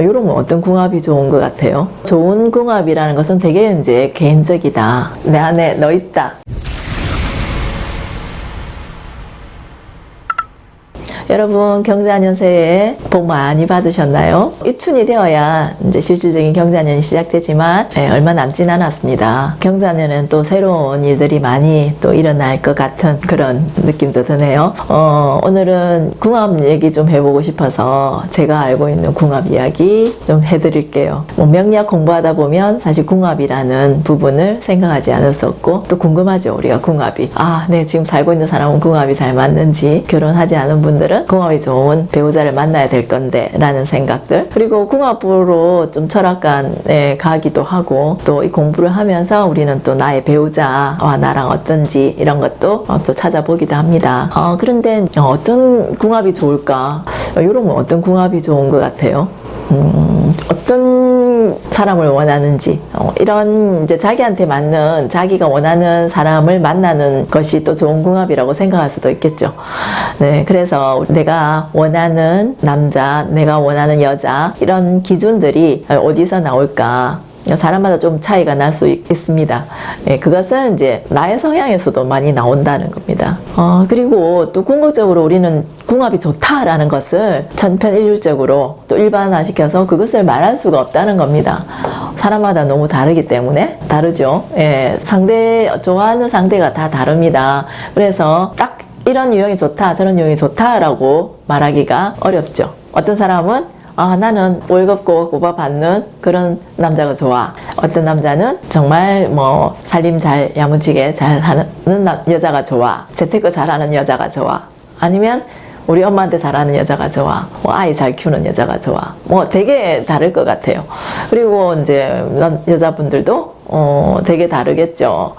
이런 건 어떤 궁합이 좋은 것 같아요? 좋은 궁합이라는 것은 되게 이제 개인적이다. 내 안에 너 있다. 여러분 경자년새에 복 많이 받으셨나요? 입춘이 되어야 이제 실질적인 경자년이 시작되지만 예, 얼마 남진 않았습니다. 경자년은 또 새로운 일들이 많이 또 일어날 것 같은 그런 느낌도 드네요. 어, 오늘은 궁합 얘기 좀 해보고 싶어서 제가 알고 있는 궁합 이야기 좀 해드릴게요. 뭐 명리학 공부하다 보면 사실 궁합이라는 부분을 생각하지 않았었고 또 궁금하죠 우리가 궁합이 아, 네 지금 살고 있는 사람은 궁합이 잘 맞는지 결혼하지 않은 분들은 궁합이 좋은 배우자를 만나야 될 건데 라는 생각들. 그리고 궁합으로 좀 철학관에 가기도 하고 또 이 공부를 하면서 우리는 또 나의 배우자와 나랑 어떤지 이런 것도 어, 또 찾아보기도 합니다. 어, 그런데 어떤 궁합이 좋을까? 이런 건 어떤 궁합이 좋은 것 같아요? 음, 어떤 사람을 원하는지 어, 이런 이제 자기한테 맞는 자기가 원하는 사람을 만나는 것이 또 좋은 궁합이라고 생각할 수도 있겠죠. 네, 그래서 내가 원하는 남자, 내가 원하는 여자 이런 기준들이 어디서 나올까? 사람마다 좀 차이가 날 수 있습니다. 예, 그것은 이제 나의 성향에서도 많이 나온다는 겁니다. 어, 그리고 또 궁극적으로 우리는 궁합이 좋다라는 것을 천편일률적으로 또 일반화시켜서 그것을 말할 수가 없다는 겁니다. 사람마다 너무 다르기 때문에 다르죠. 예, 상대 좋아하는 상대가 다 다릅니다. 그래서 딱 이런 유형이 좋다, 저런 유형이 좋다라고 말하기가 어렵죠. 어떤 사람은 아 나는 월급 꼬박 받는 그런 남자가 좋아. 어떤 남자는 정말 뭐 살림 잘 야무지게 잘 하는 여자가 좋아. 재테크 잘하는 여자가 좋아. 아니면 우리 엄마한테 잘하는 여자가 좋아. 뭐 아이 잘 키우는 여자가 좋아. 뭐 되게 다를 것 같아요. 그리고 이제 여자분들도 어 되게 다르겠죠.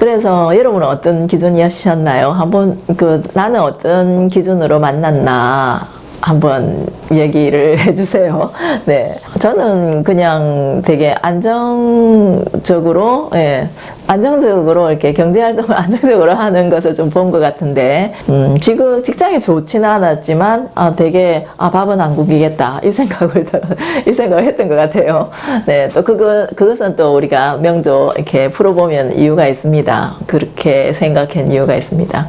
그래서 여러분은 어떤 기준이셨나요? 한번 그 나는 어떤 기준으로 만났나 한번 얘기를 해주세요. 네, 저는 그냥 되게 안정적으로, 예, 안정적으로 이렇게 경제 활동을 안정적으로 하는 것을 좀 본 것 같은데, 음, 지금 직장이 좋지는 않았지만, 아, 되게, 아, 밥은 안 굶기겠다. 이 생각을, 이 생각을 했던 것 같아요. 네, 또 그거, 그것은 또 우리가 명조 이렇게 풀어보면 이유가 있습니다. 그렇게 생각한 이유가 있습니다.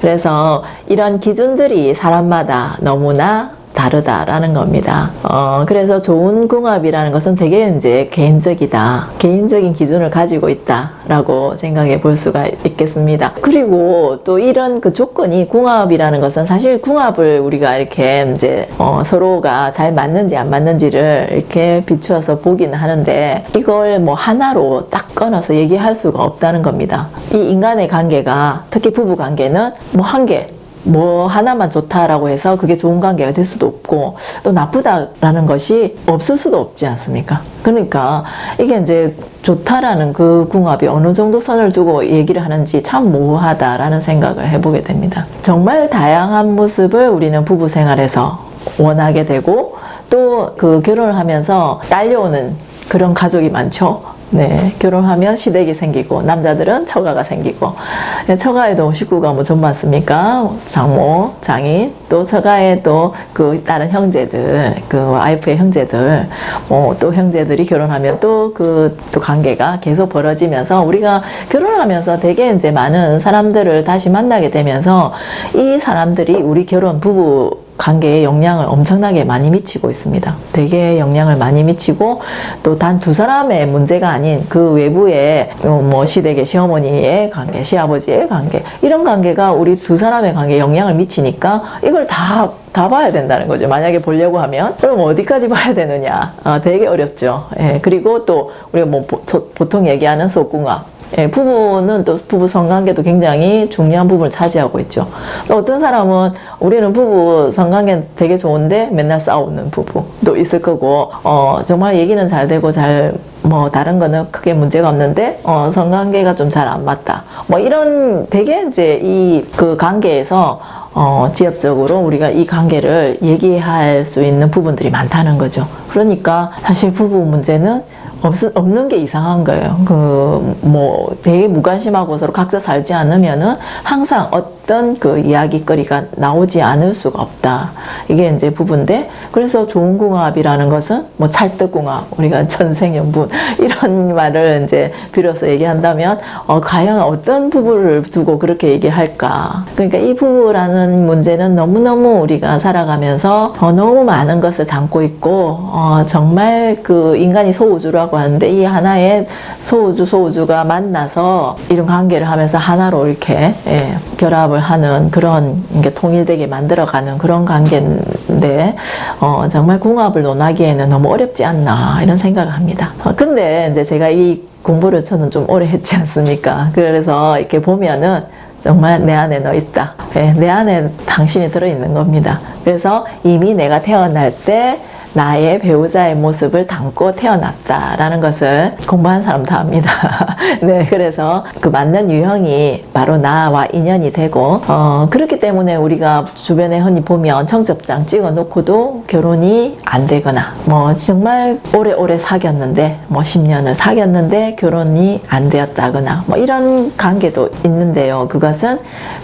그래서 이런 기준들이 사람마다 너무 나 다르다라는 겁니다. 어, 그래서 좋은 궁합이라는 것은 되게 이제 개인적이다. 개인적인 기준을 가지고 있다라고 생각해 볼 수가 있겠습니다. 그리고 또 이런 그 조건이 궁합이라는 것은 사실 궁합을 우리가 이렇게 이제 어, 서로가 잘 맞는지 안 맞는지를 이렇게 비추어서 보기는 하는데 이걸 뭐 하나로 딱 끊어서 얘기할 수가 없다는 겁니다. 이 인간의 관계가 특히 부부 관계는 뭐 한 개, 뭐 하나만 좋다라고 해서 그게 좋은 관계가 될 수도 없고 또 나쁘다라는 것이 없을 수도 없지 않습니까? 그러니까 이게 이제 좋다라는 그 궁합이 어느 정도 선을 두고 얘기를 하는지 참 모호하다라는 생각을 해보게 됩니다. 정말 다양한 모습을 우리는 부부 생활에서 원하게 되고 또 그 결혼을 하면서 딸려오는 그런 가족이 많죠. 네, 결혼하면 시댁이 생기고 남자들은 처가가 생기고 네, 처가에도 식구가 뭐좀 많습니까? 장모, 장인, 또 처가에 또그 다른 형제들, 그 와이프의 형제들, 뭐 또 형제들이 결혼하면 또 그 또 관계가 계속 벌어지면서 우리가 결혼하면서 되게 이제 많은 사람들을 다시 만나게 되면서 이 사람들이 우리 결혼 부부 관계에 영향을 엄청나게 많이 미치고 있습니다. 되게 영향을 많이 미치고 또 단 두 사람의 문제가 아닌 그 외부의 뭐 시댁의 시어머니의 관계, 시아버지의 관계 이런 관계가 우리 두 사람의 관계에 영향을 미치니까 이걸 다 다 봐야 된다는 거죠. 만약에 보려고 하면 그럼 어디까지 봐야 되느냐? 아, 되게 어렵죠. 예, 그리고 또 우리가 뭐 보, 보통 얘기하는 소궁합 예, 부부는 또 부부 성관계도 굉장히 중요한 부분을 차지하고 있죠. 어떤 사람은 우리는 부부 성관계 되게 좋은데 맨날 싸우는 부부도 있을 거고 어, 정말 얘기는 잘 되고 잘 뭐 다른 거는 크게 문제가 없는데 어, 성관계가 좀 잘 안 맞다. 뭐 이런 되게 이제 이 그 관계에서 어, 지역적으로 우리가 이 관계를 얘기할 수 있는 부분들이 많다는 거죠. 그러니까 사실 부부 문제는 없, 없는 게 이상한 거예요. 그, 뭐, 되게 무관심하고 서로 각자 살지 않으면은 항상 어떤 그 이야기거리가 나오지 않을 수가 없다. 이게 이제 부분인데, 그래서 좋은 궁합이라는 것은 뭐 찰떡궁합, 우리가 전생연분, 이런 말을 이제 빌어서 얘기한다면, 어, 과연 어떤 부부를 두고 그렇게 얘기할까. 그러니까 이 부부라는 문제는 너무너무 우리가 살아가면서 어, 너무 많은 것을 담고 있고, 어, 정말 그 인간이 소우주라고 하는데 이 하나의 소우주 소우주가 만나서 이런 관계를 하면서 하나로 이렇게 예, 결합을 하는 그런 게 통일되게 만들어가는 그런 관계인데 어, 정말 궁합을 논하기에는 너무 어렵지 않나 이런 생각을 합니다. 어, 근데 이제 제가 이 공부를 저는 좀 오래 했지 않습니까? 그래서 이렇게 보면은 정말 내 안에 너 있다. 예, 내 안에 당신이 들어있는 겁니다. 그래서 이미 내가 태어날 때 나의 배우자의 모습을 담고 태어났다라는 것을 공부한 사람 다 압니다. 네, 그래서 그 맞는 유형이 바로 나와 인연이 되고, 어, 그렇기 때문에 우리가 주변에 흔히 보면 청첩장 찍어 놓고도 결혼이 안 되거나, 뭐 정말 오래오래 사귀었는데, 뭐 10년을 사귀었는데 결혼이 안 되었다거나, 뭐 이런 관계도 있는데요. 그것은,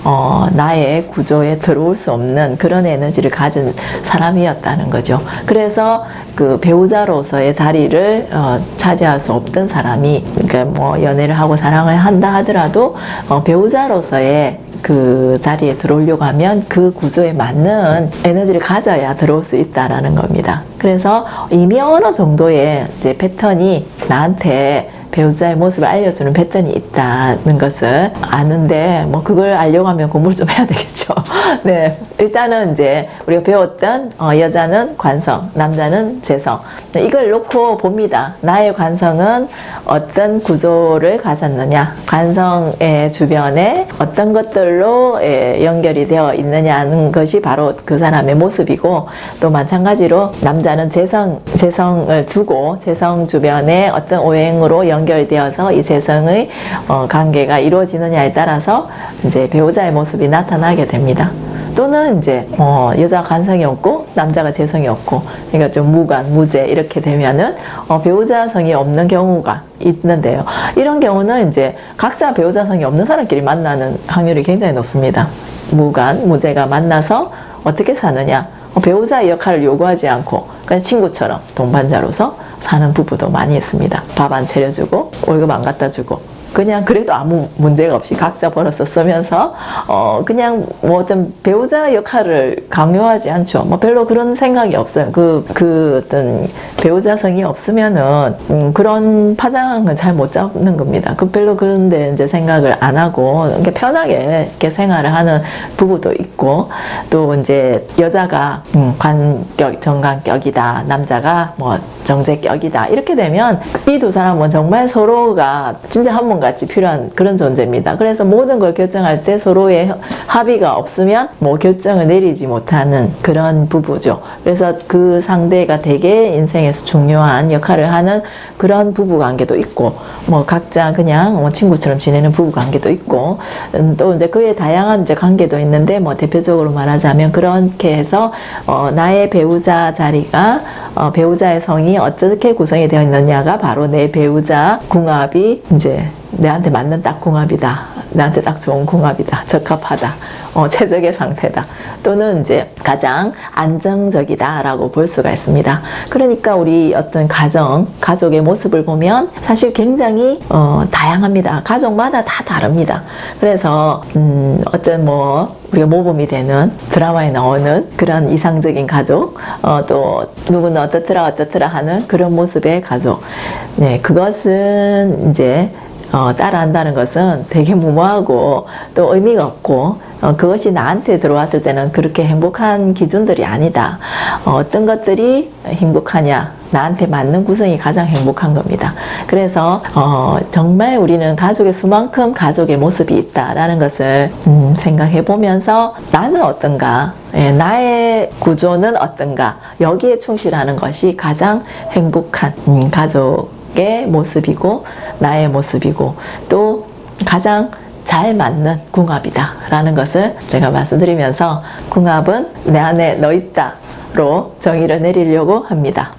어, 나의 구조에 들어올 수 없는 그런 에너지를 가진 사람이었다는 거죠. 그래서 그래서 그 배우자로서의 자리를 어, 차지할 수 없던 사람이 그러니까 뭐 연애를 하고 사랑을 한다 하더라도 어, 배우자로서의 그 자리에 들어오려고 하면 그 구조에 맞는 에너지를 가져야 들어올 수 있다라는 겁니다. 그래서 이미 어느 정도의 이제 패턴이 나한테 배우자의 모습을 알려주는 패턴이 있다는 것을 아는데 뭐 그걸 알려고 하면 공부를 좀 해야 되겠죠. 네, 일단은 이제 우리가 배웠던 어, 여자는 관성, 남자는 재성 이걸 놓고 봅니다. 나의 관성은 어떤 구조를 가졌느냐, 관성의 주변에 어떤 것들로 예, 연결이 되어 있느냐는 것이 바로 그 사람의 모습이고 또 마찬가지로 남자는 재성, 재성을 두고 재성 주변에 어떤 오행으로 연 연결되어서 이 재성의 어, 관계가 이루어지느냐에 따라서 이제 배우자의 모습이 나타나게 됩니다. 또는 이제 어, 여자 관성이 없고 남자가 재성이 없고 그러니까 좀 무관, 무재 이렇게 되면은 어, 배우자 성이 없는 경우가 있는데요. 이런 경우는 이제 각자 배우자 성이 없는 사람끼리 만나는 확률이 굉장히 높습니다. 무관, 무재가 만나서 어떻게 사느냐 어, 배우자의 역할을 요구하지 않고 그냥 친구처럼 동반자로서 사는 부부도 많이 있습니다. 밥 안 차려주고 월급 안 갖다 주고 그냥 그래도 아무 문제가 없이 각자 벌어서 쓰면서 어 그냥 뭐 어떤 배우자 역할을 강요하지 않죠. 뭐 별로 그런 생각이 없어요. 그그 그 어떤 배우자성이 없으면은 음 그런 파장을 잘못 잡는 겁니다. 그 별로 그런데 이제 생각을 안 하고 이렇게 편하게 이렇게 생활을 하는 부부도 있고 또 이제 여자가 음 관격 정관격이다 남자가 뭐 정제격이다 이렇게 되면 이 두 사람은 정말 서로가 진짜 한번 같이 필요한 그런 존재입니다. 그래서 모든 걸 결정할 때 서로의 합의가 없으면 뭐 결정을 내리지 못하는 그런 부부죠. 그래서 그 상대가 되게 인생에서 중요한 역할을 하는 그런 부부 관계도 있고 뭐 각자 그냥 뭐 친구처럼 지내는 부부 관계도 있고 음, 또 이제 그의 다양한 이제 관계도 있는데 뭐 대표적으로 말하자면 그렇게 해서 어 나의 배우자 자리가 어 배우자의 성이 어떻게 구성이 되어 있느냐가 바로 내 배우자 궁합이 이제 내한테 맞는 딱 궁합이다. 나한테 딱 좋은 궁합이다. 적합하다. 어, 최적의 상태다. 또는 이제 가장 안정적이다라고 볼 수가 있습니다. 그러니까 우리 어떤 가정, 가족의 모습을 보면 사실 굉장히 어, 다양합니다. 가족마다 다 다릅니다. 그래서 음, 어떤 뭐 우리가 모범이 되는 드라마에 나오는 그런 이상적인 가족, 어, 또 누구는 어떻더라 어떻더라 하는 그런 모습의 가족. 네, 그것은 이제 어, 따라한다는 것은 되게 무모하고 또 의미가 없고 어, 그것이 나한테 들어왔을 때는 그렇게 행복한 기준들이 아니다. 어, 떤 것들이 행복하냐? 나한테 맞는 구성이 가장 행복한 겁니다. 그래서 어, 정말 우리는 가족의 수만큼 가족의 모습이 있다라는 것을 음, 생각해 보면서 나는 어떤가? 예, 나의 구조는 어떤가? 여기에 충실하는 것이 가장 행복한 음, 가족 의 모습이고 나의 모습이고 또 가장 잘 맞는 궁합이다 라는 것을 제가 말씀드리면서 궁합은 내 안에 너 있다 로 정의를 내리려고 합니다.